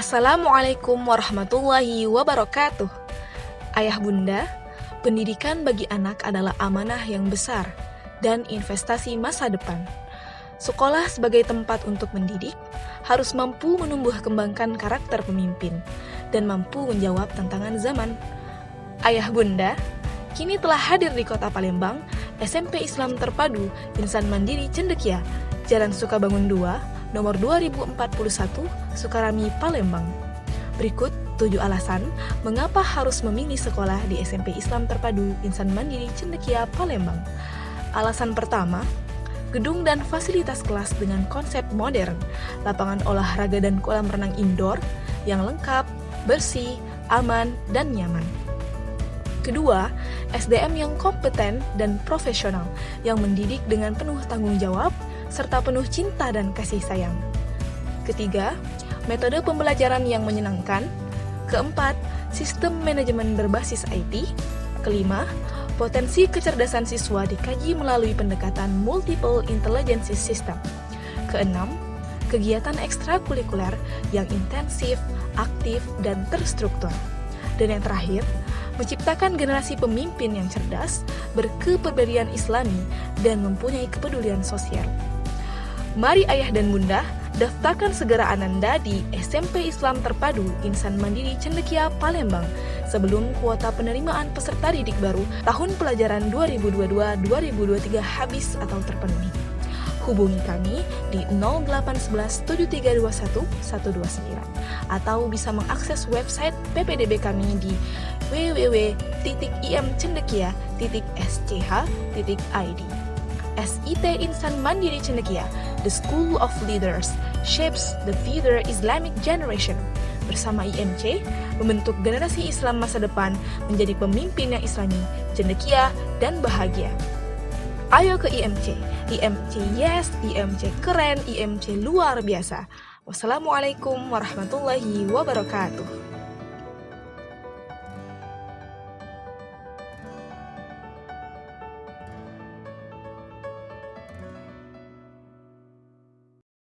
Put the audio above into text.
Assalamualaikum warahmatullahi wabarakatuh. Ayah bunda, pendidikan bagi anak adalah amanah yang besar dan investasi masa depan. Sekolah sebagai tempat untuk mendidik harus mampu menumbuh kembangkan karakter pemimpin dan mampu menjawab tantangan zaman. Ayah bunda, kini telah hadir di kota Palembang SMP Islam Terpadu Insan Mandiri Cendekia, Jalan Sukabangun 2, nomor 2041, Sukarami, Palembang. Berikut tujuh alasan mengapa harus memilih sekolah di SMP Islam Terpadu Insan Mandiri Cendekia, Palembang. Alasan pertama, gedung dan fasilitas kelas dengan konsep modern, lapangan olahraga dan kolam renang indoor yang lengkap, bersih, aman, dan nyaman. Kedua, SDM yang kompeten dan profesional yang mendidik dengan penuh tanggung jawab serta penuh cinta dan kasih sayang. Ketiga, metode pembelajaran yang menyenangkan. Keempat, sistem manajemen berbasis IT. Kelima, potensi kecerdasan siswa dikaji melalui pendekatan multiple intelligence system. Keenam, kegiatan ekstrakurikuler yang intensif, aktif, dan terstruktur. Dan yang terakhir, menciptakan generasi pemimpin yang cerdas, berkeperbedaan islami, dan mempunyai kepedulian sosial. Mari ayah dan bunda, daftarkan segera Ananda di SMP Islam Terpadu Insan Mandiri Cendekia, Palembang sebelum kuota penerimaan peserta didik baru tahun pelajaran 2022-2023 habis atau terpenuhi. Hubungi kami di 0811 7321 129 atau bisa mengakses website PPDB kami di www.imcendekia.sch.id. SIT Insan Mandiri Cendekia, The School of Leaders, shapes the future Islamic generation. Bersama IMC, membentuk generasi Islam masa depan menjadi pemimpin yang islami, cendekia, dan bahagia. Ayo ke IMC. IMC yes, IMC keren, IMC luar biasa. Wassalamualaikum warahmatullahi wabarakatuh.